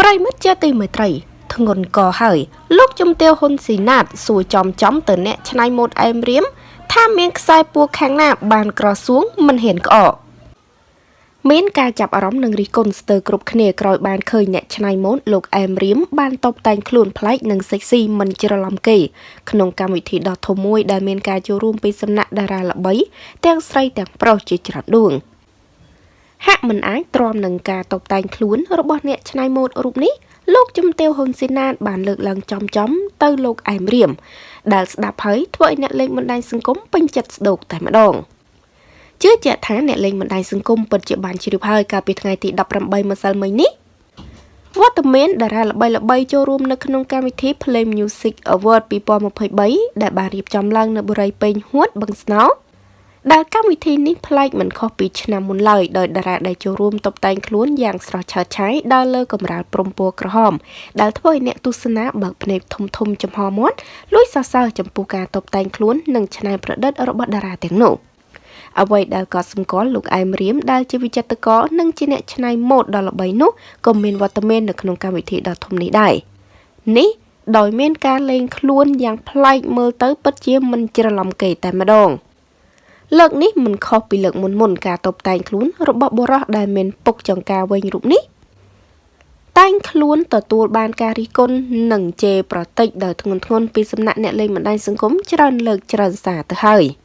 ប្រិមិត្តជាទីមេត្រីធ្ងន់កហើយលោកជំទាវហ៊ុនស៊ីណាតសួរចំចំទៅអ្នកឆ្នៃម៉ូតអែមរៀមថាមានខ្សែពួរខាងណា បានក្រសួងមិនហ៊ានក្អកមានការចាប់អារម្មណ៍និងរិះគន់ស្ទើរគ្រប់គ្នាក្រោយបានឃើញអ្នកច្នៃម៉ូដលោកអែមរៀមបានតបតែងខ្លួនប្លែកនិងសេកស៊ីមិនច្រឡំគេក្នុងកម្មវិធីដ៏ធំមួយដែលមានការចូលរួមពីសំណាក់តារាល្បីទាំងស្រីទាំងប្រុសជាច្រើនដួងហាក់ មិនអាចទ្រាំនឹងការតបតែងខ្លួនរបស់អ្នកច្នៃម៉ូដរូបនេះលោកជំទាវហ៊ុនស៊ីណាតបានលើកឡើងចំចំទៅលោកអែមរៀមដែលស្ដាប់ហើយធ្វើឲ្យអ្នកលេងបណ្ដាញសង្គមពេញចិត្តស្ដោកតែម្ដងជឿជាក់ថាអ្នកលេងបណ្ដាញសង្គមពិតជាបានជ្រាបហើយកាលពីថ្ងៃទី18ម្សិលមិញនេះវត្តមានតារាល្បីៗចូលរួមនៅក្នុងកម្មវិធី Play Music Award 2023ដែលបានរៀបចំឡើងនៅបុរីពេញហួតបឹងស្នោ ដែលកម្មវិធីនេះប្លែកមិនខុសពីឆ្នាំមុនឡើយដោយតារាដែលចូលរួមតុបតែងខ្លួនយ៉ាងស្រស់ឆើតឆាយដើរលើកម្រាលព្រំពណ៌ក្រហម ដែលធ្វើឲ្យអ្នកទស្សនាបើកភ្នែកធំធំចំហមាត់លួចសរសើរចំពោះការតុបតែងខ្លួននិងច្នៃប្រឌិតរបស់តារាទាំងនោះអ្វីដែលក៏សម្គាល់លោកអែមរៀមដែលជាវិចិត្រករនិងជាអ្នកច្នៃម៉ូដដ៏ល្បីនោះក៏មានវត្តមាននៅក្នុងកម្មវិធីដ៏ធំនេះដែរនេះដោយមានការលេងខ្លួនយ៉ាងប្លែកមើលទៅពិតជាមិនច្រឡំគេតែម្ដង។ លើកនេះមិនខុសពីលើកមុនមុនការតបតែងខ្លួនរបស់បុរសដែលមានពុកចង្ការវិញរូបនេះតែងខ្លួនទទួលបានការរិះគន់និងជេរប្រតិចដោយធ្ងន់ធ្ងរពីសំណាក់អ្នកលេងបណ្ដាញសង្គមច្រើនលើកច្រើនសារទៅហើយ។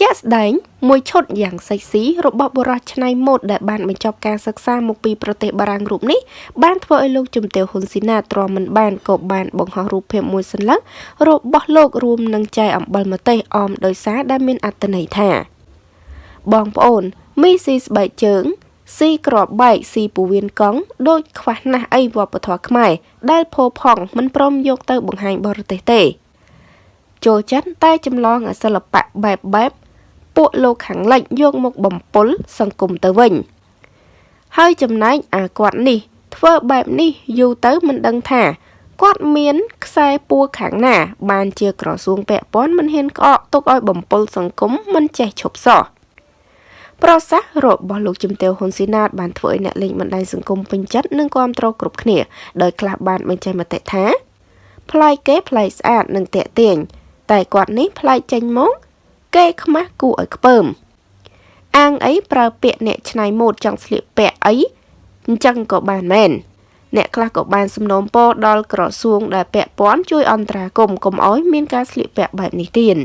ជាក់ស្ដែងមួយឈុតយ៉ាងសិចស៊ីរបស់បុរសឆ្នៃម៉ូដដែលបានបញ្ចប់ការសិក្សាមកពីប្រទេសបារាំងរូបនេះបានធ្វើឲ្យលោកជំទាវហ៊ុនស៊ីណាទ្រាំមិនបានក៏បានបង្ហោះរូបភាពមួយសន្លឹករបស់លោករួមនឹងចែកអំបិលម្ទេសអមដោយសារដែលមានអត្ថន័យថាបងប្អូនមីស៊ីស្បែកជើងស៊ីក្របបែកស៊ីពូវៀនកង់ដូចខ្វះណាស់អីវប្បធម៌ខ្មែរដែលផោផង់មិនព្រមយកទៅបង្ហាញបរទេសទេចូលចិត្តតែចម្លងសិល្បៈបែបបែប ពួកលោកខាងលិចយកមកបំពល់សង្គមទៅវិញ ហើយចំណែកអាគាត់នេះ ធ្វើបែបនេះយូរទៅមិនដឹងថាគាត់មានខ្សែពួរខាងណា បានជាក្រសួងពាក់ព័ន្ធមិនហ៊ានក្អកទុកឲ្យបំពល់សង្គមមិនចេះឈប់សោះប្រសាសន៍របស់លោកជំទាវហ៊ុនស៊ីណាតបានធ្វើឲ្យអ្នកលេងបណ្ដាញសង្គមពេញចិត្តនិងគាំទ្រគ្រប់គ្នាដោយខ្លះបានបញ្ចេញមតិថាប្លែកគេប្លែកស្អាតនិងតាក់ទាញតែគាត់នេះប្លែកចេញមក គេខ្មាស់គួរឲ្យខ្ពើមអាងអីប្រើពាក្យអ្នកឆ្នៃម៉ូដចង់ស្លៀកពាក់អីអញ្ចឹងក៏បានមែនអ្នកខ្លះក៏បានសំណូមពរដល់ក្រសួងដែលពាក់ព័ន្ធជួយអន្តរាគមន៍កុំឲ្យមានការស្លៀកពាក់បែបនេះទៀត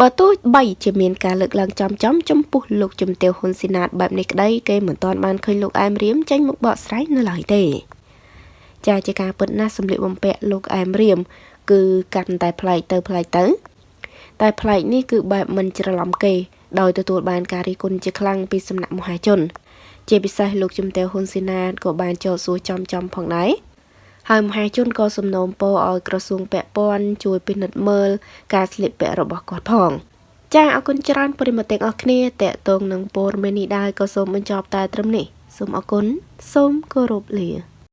បើទោះបីជាមានការលើកឡើងចំចំចំពោះលោកជំទាវហ៊ុនស៊ីណាតបែបនេះក្តីគេមិនទាន់បានឃើញលោកអែមរៀមចេញមកបកស្រាយនៅឡើយទេចាជាការពិតណាស់សម្លៀកបំពាក់លោកអែមរៀមគឺកាន់តែប្លែកទៅប្លែកទៅ តែប្លែកនេះគឺបែបមិនច្រឡំគេ ដោយទទួលបានការរិះគន់ជាខ្លាំងពីសំណាក់មហាជន ជាពិសេសលោកជំទាវហ៊ុនស៊ីណាតក៏បានចោទសួរចំចំផងដែរហើយមហាជនក៏សំណូមពរឲ្យក្រសួងពាក់ព័ន្ធជួយពិនិត្យមើលការស្លៀកពាក់របស់គាត់ផងចាអរគុណច្រើនប្រិមត្តទាំងអស់គ្នាតេតងនឹងព័ត៌មាននេះដែរក៏សូមបញ្ចប់តែត្រឹមនេះសូមអរគុណសូមគោរពលា